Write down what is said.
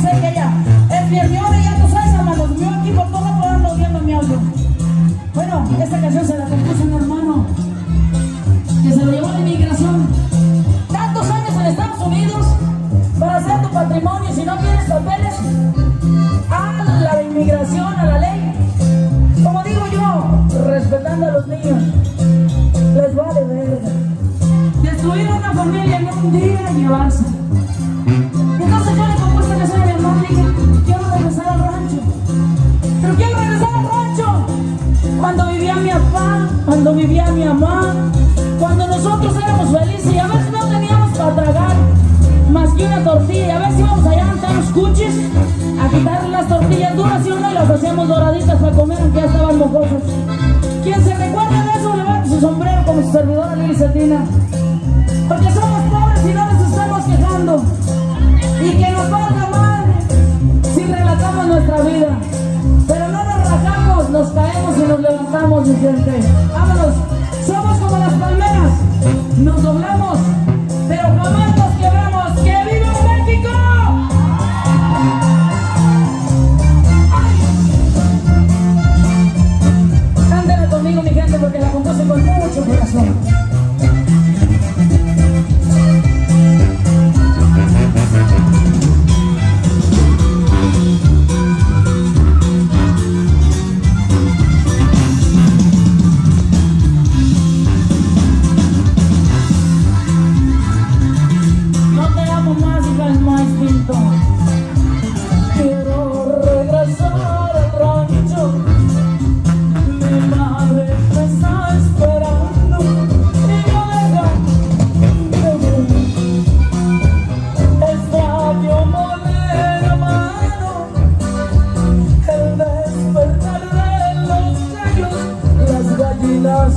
sé que ella es y ya tú sabes, hermano, yo aquí por todo lado viendo mi audio. Bueno, esta canción se la compuso un hermano que se lo llevó de inmigración. Tantos años en Estados Unidos para hacer tu patrimonio, si no tienes papeles, a la inmigración, a la ley. Como digo yo, respetando a los niños, les vale verga. Destruir una familia en un día y llevarse. Quien se recuerda de eso, levante su sombrero como su servidora Lili Cetina. Porque somos pobres y no nos estamos quejando. Y que nos valga mal si relatamos nuestra vida. Pero no nos rajamos, nos caemos y nos levantamos, mi gente. Vámonos. Somos como las palmeras. Nos doblamos, Deixa. Las.